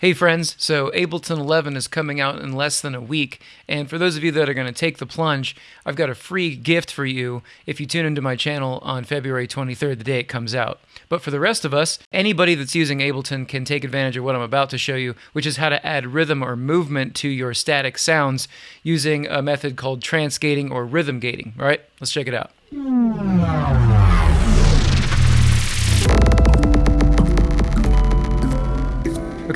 Hey friends, so Ableton 11 is coming out in less than a week, and for those of you that are going to take the plunge, I've got a free gift for you if you tune into my channel on February 23rd, the day it comes out. But for the rest of us, anybody that's using Ableton can take advantage of what I'm about to show you, which is how to add rhythm or movement to your static sounds using a method called trance gating or rhythm gating. All right, let's check it out.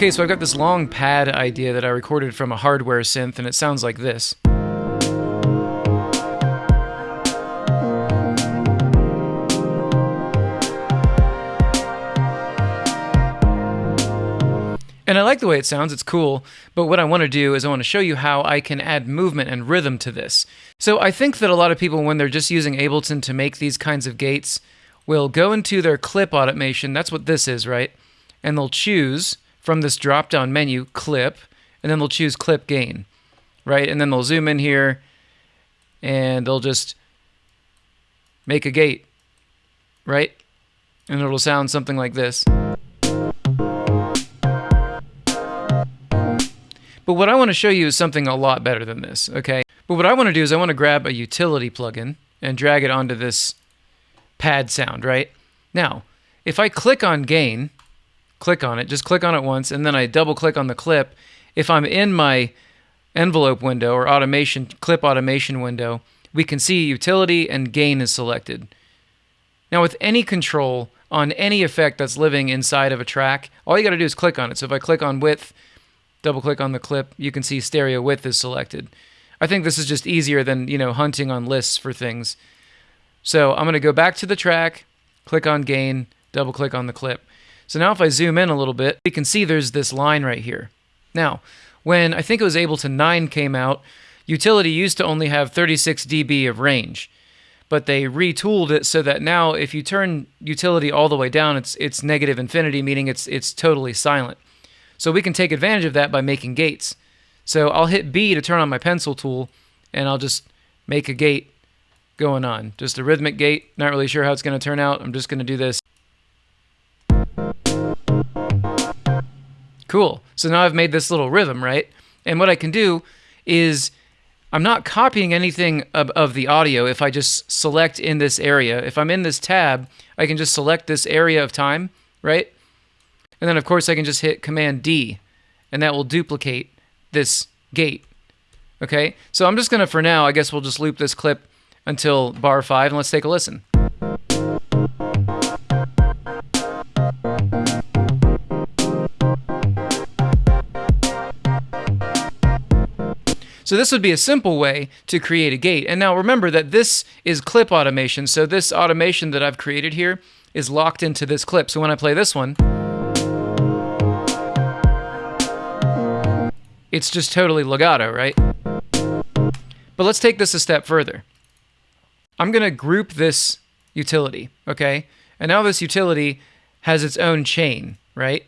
Okay, so I've got this long pad idea that I recorded from a hardware synth, and it sounds like this. And I like the way it sounds, it's cool, but what I want to do is I want to show you how I can add movement and rhythm to this. So I think that a lot of people, when they're just using Ableton to make these kinds of gates, will go into their clip automation, that's what this is, right? And they'll choose from this drop down menu clip, and then they'll choose clip gain, right? And then they'll zoom in here and they'll just make a gate, right? And it'll sound something like this. But what I want to show you is something a lot better than this, okay? But what I want to do is I want to grab a utility plugin and drag it onto this pad sound, right? Now, if I click on gain, click on it, just click on it once, and then I double click on the clip. If I'm in my envelope window or automation clip automation window, we can see utility and gain is selected. Now with any control on any effect that's living inside of a track, all you got to do is click on it. So if I click on width, double click on the clip, you can see stereo width is selected. I think this is just easier than, you know, hunting on lists for things. So I'm going to go back to the track, click on gain, double click on the clip. So now if I zoom in a little bit, we can see there's this line right here. Now, when I think it was Ableton 9 came out, Utility used to only have 36 dB of range, but they retooled it so that now if you turn Utility all the way down, it's it's negative infinity, meaning it's it's totally silent. So we can take advantage of that by making gates. So I'll hit B to turn on my pencil tool, and I'll just make a gate going on. Just a rhythmic gate. Not really sure how it's going to turn out. I'm just going to do this. Cool. So now I've made this little rhythm, right? And what I can do is I'm not copying anything of, of, the audio if I just select in this area. If I'm in this tab, I can just select this area of time, right? And then of course I can just hit Command D and that will duplicate this gate. Okay, so I'm just gonna, for now, I guess we'll just loop this clip until bar five and let's take a listen. So this would be a simple way to create a gate. And now remember that this is clip automation. So this automation that I've created here is locked into this clip. So when I play this one, it's just totally legato, right? But let's take this a step further. I'm going to group this utility, okay? And now this utility has its own chain, right?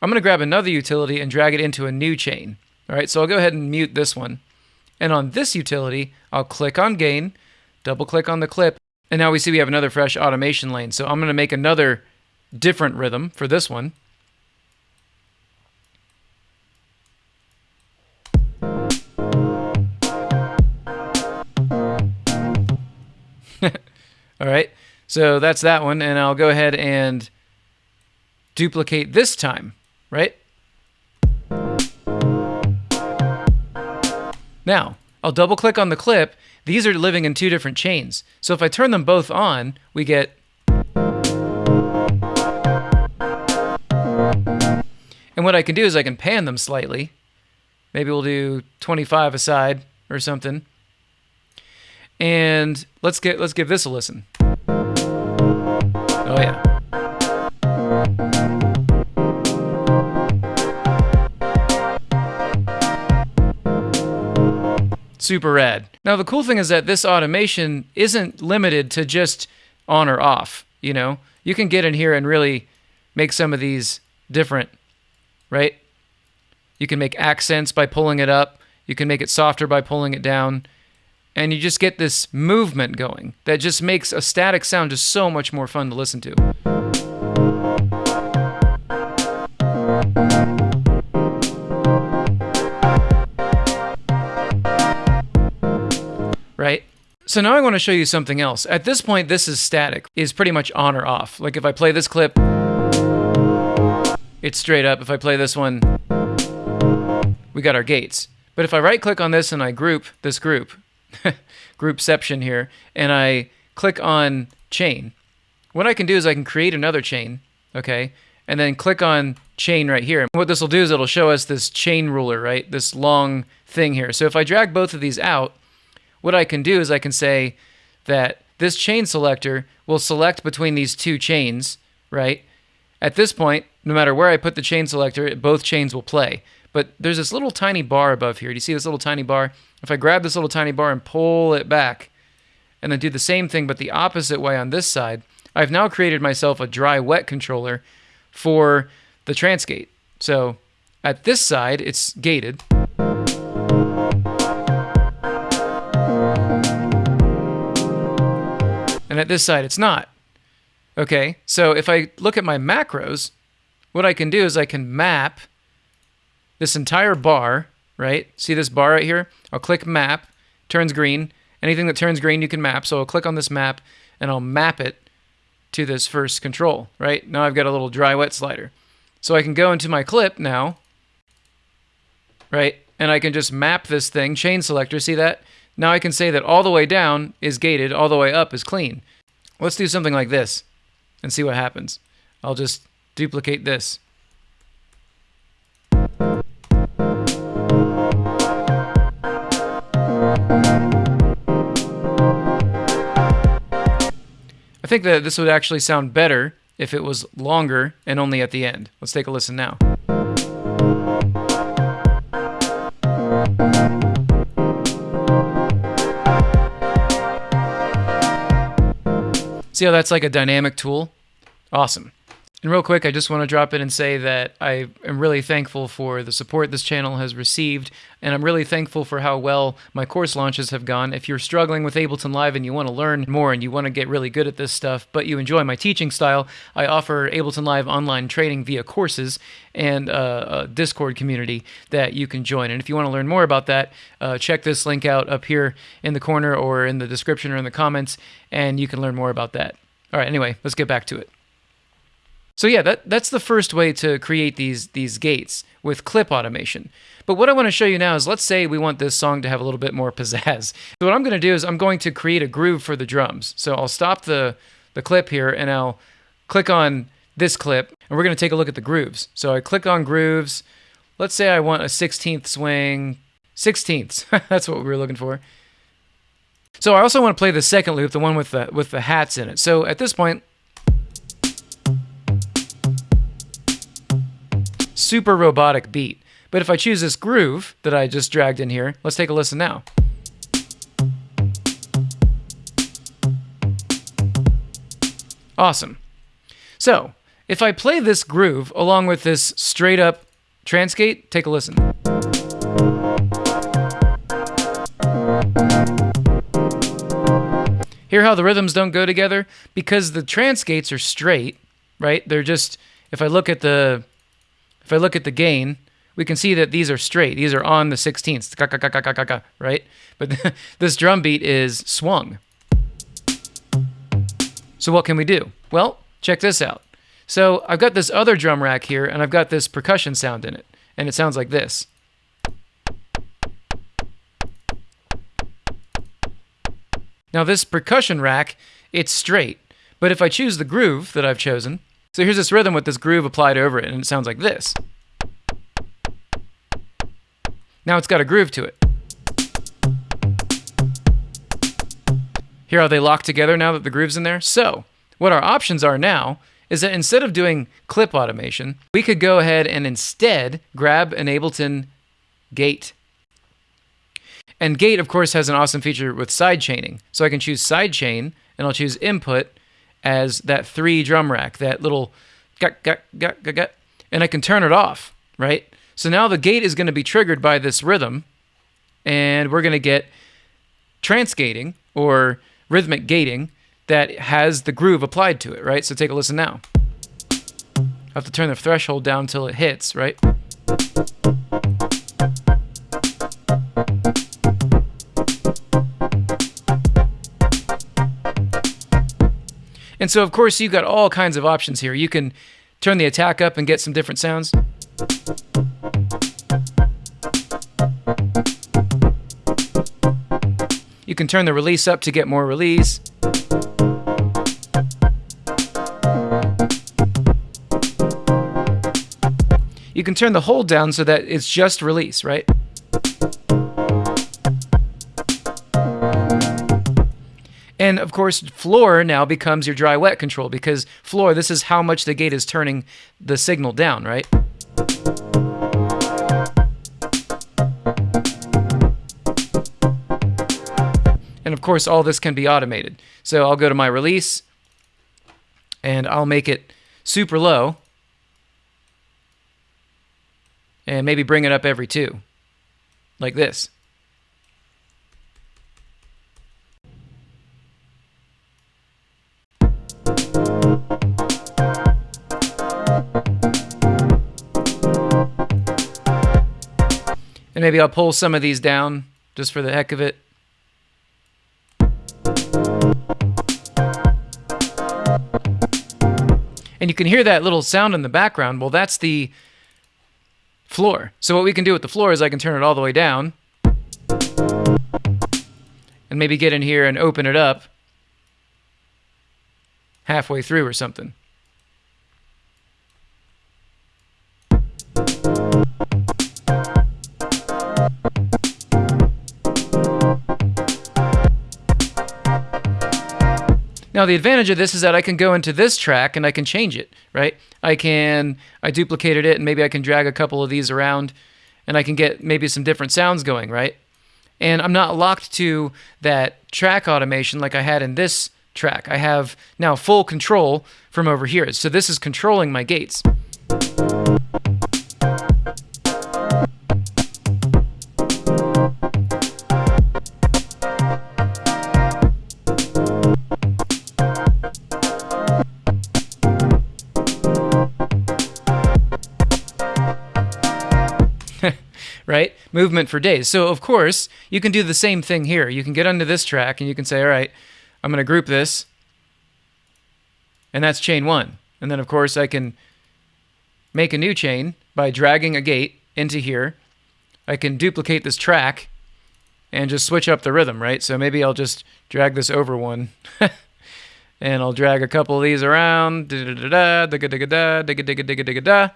I'm going to grab another utility and drag it into a new chain. All right, so I'll go ahead and mute this one. And on this utility, I'll click on gain, double click on the clip, and now we see we have another fresh automation lane. So I'm going to make another different rhythm for this one. All right, so that's that one, and I'll go ahead and duplicate this time, right? Now, I'll double click on the clip. These are living in two different chains. So if I turn them both on, we get And what I can do is I can pan them slightly. Maybe we'll do 25 aside or something. And let's get let's give this a listen. Oh yeah. Super rad. Now, the cool thing is that this automation isn't limited to just on or off, you know? You can get in here and really make some of these different, right? You can make accents by pulling it up. You can make it softer by pulling it down. And you just get this movement going that just makes a static sound just so much more fun to listen to. So now I want to show you something else. At this point, this is static, is pretty much on or off. Like if I play this clip, it's straight up. If I play this one, we got our gates. But if I right click on this and I group this group, groupception here, and I click on chain, what I can do is I can create another chain, okay, and then click on chain right here. What this will do is it'll show us this chain ruler, right, this long thing here. So if I drag both of these out, what I can do is I can say that this chain selector will select between these two chains, right? At this point, no matter where I put the chain selector, both chains will play. But there's this little tiny bar above here. Do you see this little tiny bar? If I grab this little tiny bar and pull it back, and then do the same thing but the opposite way on this side, I've now created myself a dry wet controller for the trance gate. So at this side, it's gated. And at this side, it's not. Okay, so if I look at my macros, what I can do is I can map this entire bar, right? See this bar right here? I'll click map, turns green. Anything that turns green, you can map. So I'll click on this map and I'll map it to this first control, right? Now I've got a little dry wet slider. So I can go into my clip now, right? And I can just map this thing, chain selector, see that? Now I can say that all the way down is gated, all the way up is clean. Let's do something like this and see what happens. I'll just duplicate this. I think that this would actually sound better if it was longer and only at the end. Let's take a listen now. See how that's like a dynamic tool? Awesome. And real quick, I just want to drop in and say that I am really thankful for the support this channel has received, and I'm really thankful for how well my course launches have gone. If you're struggling with Ableton Live and you want to learn more and you want to get really good at this stuff, but you enjoy my teaching style, I offer Ableton Live online training via courses and uh, a Discord community that you can join. And if you want to learn more about that, uh, check this link out up here in the corner or in the description or in the comments, and you can learn more about that. All right, anyway, let's get back to it. So yeah, that, that's the first way to create these, these gates with clip automation. But what I want to show you now is let's say we want this song to have a little bit more pizzazz. So what I'm going to do is I'm going to create a groove for the drums. So I'll stop the, the clip here and I'll click on this clip and we're going to take a look at the grooves. So I click on grooves. Let's say I want a 16th swing, 16ths. That's what we were looking for. So I also want to play the second loop, the one with the, with the hats in it. So at this point, super robotic beat. But if I choose this groove that I just dragged in here, let's take a listen now. Awesome. So, if I play this groove along with this straight up trance gate, take a listen. Hear how the rhythms don't go together? Because the trance gates are straight, right? They're just, if I look at the if I look at the gain, we can see that these are straight. These are on the 16th, right? But this drum beat is swung. So what can we do? Well, check this out. So I've got this other drum rack here, and I've got this percussion sound in it, and it sounds like this. Now this percussion rack, it's straight, but if I choose the groove that I've chosen, so here's this rhythm with this groove applied over it, and it sounds like this. Now it's got a groove to it. Hear how they lock together now that the groove's in there? So, what our options are now is that instead of doing clip automation, we could go ahead and instead grab an Ableton gate. And gate, of course, has an awesome feature with side chaining. So I can choose side chain, and I'll choose input, as that three drum rack, that little gut, gut, gut, gut, gut, and I can turn it off, right? So now the gate is going to be triggered by this rhythm, and we're going to get trance gating or rhythmic gating that has the groove applied to it, right? So take a listen now. I have to turn the threshold down until it hits, right? And so, of course, you've got all kinds of options here. You can turn the attack up and get some different sounds. You can turn the release up to get more release. You can turn the hold down so that it's just release, right? And of course, floor now becomes your dry wet control because floor, this is how much the gate is turning the signal down, right? And of course, all this can be automated. So I'll go to my release and I'll make it super low and maybe bring it up every two, like this. And maybe I'll pull some of these down just for the heck of it. And you can hear that little sound in the background. Well, that's the floor. So what we can do with the floor is I can turn it all the way down and maybe get in here and open it up halfway through or something. Now the advantage of this is that I can go into this track and I can change it, right? I can, I duplicated it and maybe I can drag a couple of these around and I can get maybe some different sounds going, right? And I'm not locked to that track automation like I had in this track. I have now full control from over here. So this is controlling my gates. Right? Movement for days. So, of course, you can do the same thing here. You can get onto this track and you can say, all right, I'm going to group this. And that's chain one. And then, of course, I can make a new chain by dragging a gate into here. I can duplicate this track and just switch up the rhythm, right? So maybe I'll just drag this over one. and I'll drag a couple of these around. Da da da da da da da da da da da da da.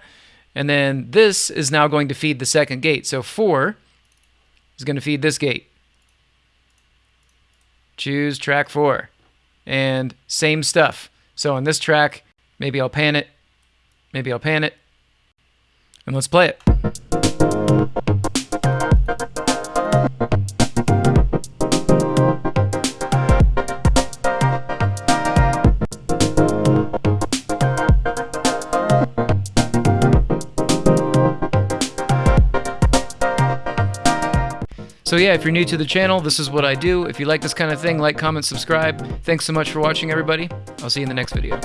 And then this is now going to feed the second gate. So 4 is going to feed this gate. Choose track 4. And same stuff. So on this track, maybe I'll pan it. Maybe I'll pan it. And let's play it. So yeah, if you're new to the channel, this is what I do. If you like this kind of thing, like, comment, subscribe. Thanks so much for watching, everybody. I'll see you in the next video.